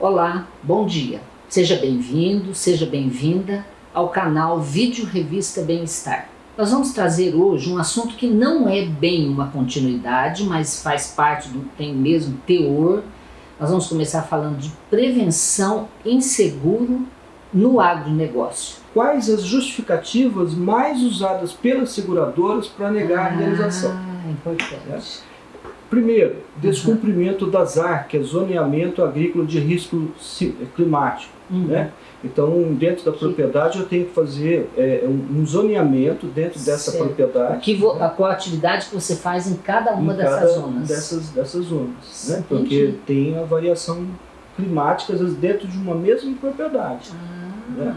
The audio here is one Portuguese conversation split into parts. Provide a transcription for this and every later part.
Olá, bom dia. Seja bem-vindo, seja bem-vinda ao canal Vídeo Revista Bem-Estar. Nós vamos trazer hoje um assunto que não é bem uma continuidade, mas faz parte do tem mesmo teor. Nós vamos começar falando de prevenção em seguro no agronegócio. Quais as justificativas mais usadas pelas seguradoras para negar ah, a indenização? importante. Primeiro, descumprimento uhum. das AR, que é zoneamento agrícola de risco climático. Uhum. Né? Então, dentro da propriedade, eu tenho que fazer é, um zoneamento dentro dessa certo. propriedade. Que né? a atividade que você faz em cada uma em dessas cada zonas. Dessas, dessas zonas. Né? Porque tem a variação climática, às vezes, dentro de uma mesma propriedade. Ah. Né?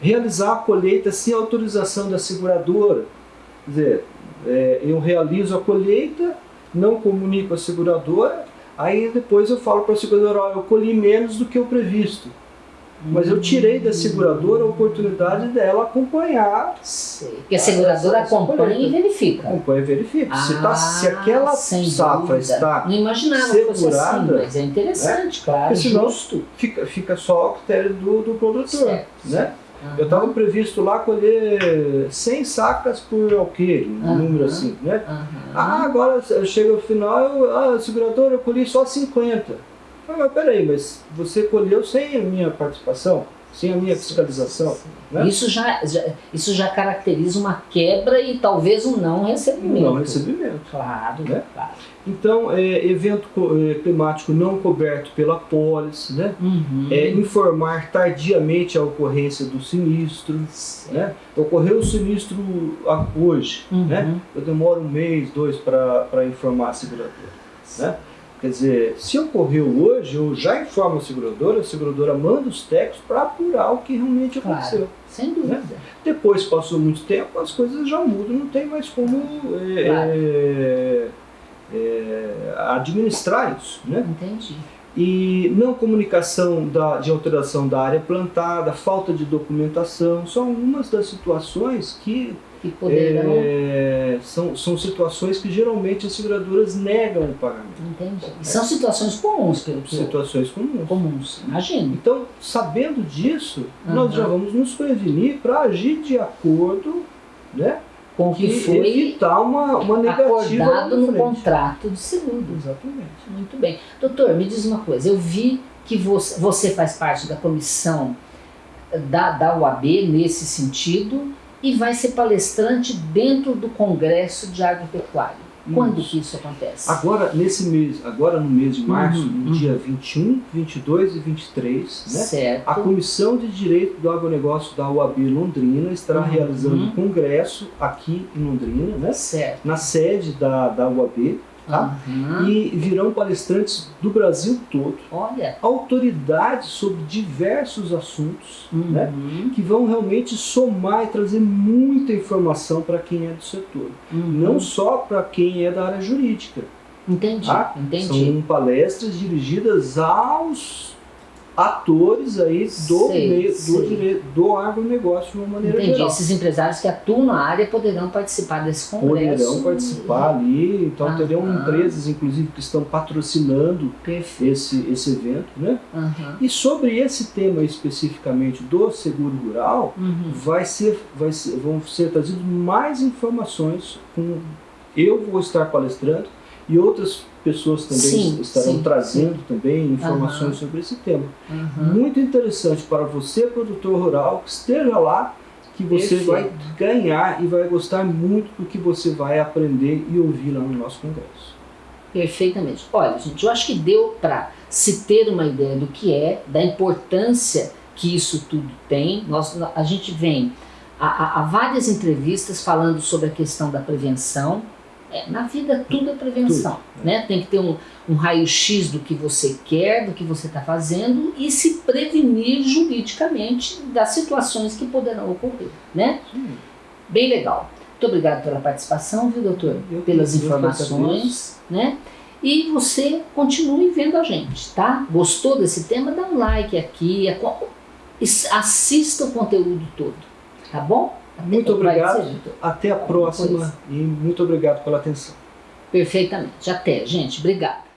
Realizar a colheita sem autorização da seguradora. Quer dizer, é, eu realizo a colheita não comunico a seguradora, aí depois eu falo para a seguradora, ó, eu colhi menos do que o previsto. Mas eu tirei da seguradora a oportunidade dela acompanhar. Sei. Porque a seguradora acompanha e verifica. Acompanha e verifica. Ah, se, tá, se aquela safra está Não imaginava segurada, assim, mas é interessante, né? claro, senão justo. Fica, fica só ao critério do, do produtor. Certo, né? Uhum. Eu estava previsto lá colher 100 sacas por alqueire, um uhum. número assim, né? Ah, agora chega o final, eu, ah, segurador, eu colhi só 50. Ah, mas peraí, mas você colheu sem a minha participação? Sem a minha fiscalização. Né? Isso, já, já, isso já caracteriza uma quebra e talvez um não recebimento. Um não recebimento. Claro, né? claro. Então, é, evento é, climático não coberto pela pólice, né? Uhum. É, informar tardiamente a ocorrência do sinistro. Né? Ocorreu o sinistro hoje, uhum. né? eu demoro um mês, dois para informar a seguradora. Né? Quer dizer, se ocorreu hoje, eu já informo a seguradora, a seguradora manda os técnicos para apurar o que realmente claro, aconteceu. Sem dúvida. Né? Depois passou muito tempo, as coisas já mudam, não tem mais como é, claro. é, é, administrar isso. Né? Entendi. E não comunicação da, de alteração da área plantada, falta de documentação, são algumas das situações que que poderão... É, são, são situações que geralmente as seguradoras negam o pagamento. Entendi. E são situações comuns, pelo que Situações comuns. Comuns, imagino. Então, sabendo disso, uhum. nós já vamos nos prevenir para agir de acordo né, com o que, que foi evitar uma, uma negativa acordado no contrato de seguro. Exatamente. Muito bem. Doutor, me diz uma coisa, eu vi que você, você faz parte da comissão da, da UAB nesse sentido, e vai ser palestrante dentro do Congresso de Agropecuária. Quando isso. que isso acontece? Agora, nesse mês, agora no mês de março, uhum, no uhum. dia 21, 22 e 23, né, certo. a Comissão de Direito do Agronegócio da UAB Londrina estará uhum. realizando um congresso aqui em Londrina, né, certo. na sede da, da UAB, Tá? Uhum. E virão palestrantes do Brasil todo, Olha. autoridades sobre diversos assuntos, uhum. né, que vão realmente somar e trazer muita informação para quem é do setor, uhum. não só para quem é da área jurídica. Entendi, tá? entendi. São palestras dirigidas aos atores aí do, sei, meio, sei. do, do agronegócio de uma maneira Entendi. geral. Esses empresários que atuam na área poderão participar desse congresso. Poderão participar ali, então ah, terão empresas, inclusive, que estão patrocinando esse, esse evento. Né? E sobre esse tema especificamente do seguro rural, uhum. vai ser, vai ser, vão ser trazidas mais informações. Com, eu vou estar palestrando e outras pessoas também sim, estarão sim, trazendo sim. também informações uhum. sobre esse tema. Uhum. Muito interessante para você, produtor rural, que esteja lá, que você Perfeito. vai ganhar e vai gostar muito do que você vai aprender e ouvir lá no nosso congresso. Perfeitamente. Olha, gente, eu acho que deu para se ter uma ideia do que é, da importância que isso tudo tem. Nós, a gente vem a, a, a várias entrevistas falando sobre a questão da prevenção, é, na vida tudo é prevenção, tudo. né? Tem que ter um, um raio-x do que você quer, do que você está fazendo e se prevenir juridicamente das situações que poderão ocorrer, né? Bem legal. Muito obrigado pela participação, viu, doutor? Eu, Pelas informações, né? E você continue vendo a gente, tá? Gostou desse tema? Dá um like aqui, assista o conteúdo todo, tá bom? Muito obrigado, até a próxima e muito obrigado pela atenção. Perfeitamente. Até, gente. Obrigado.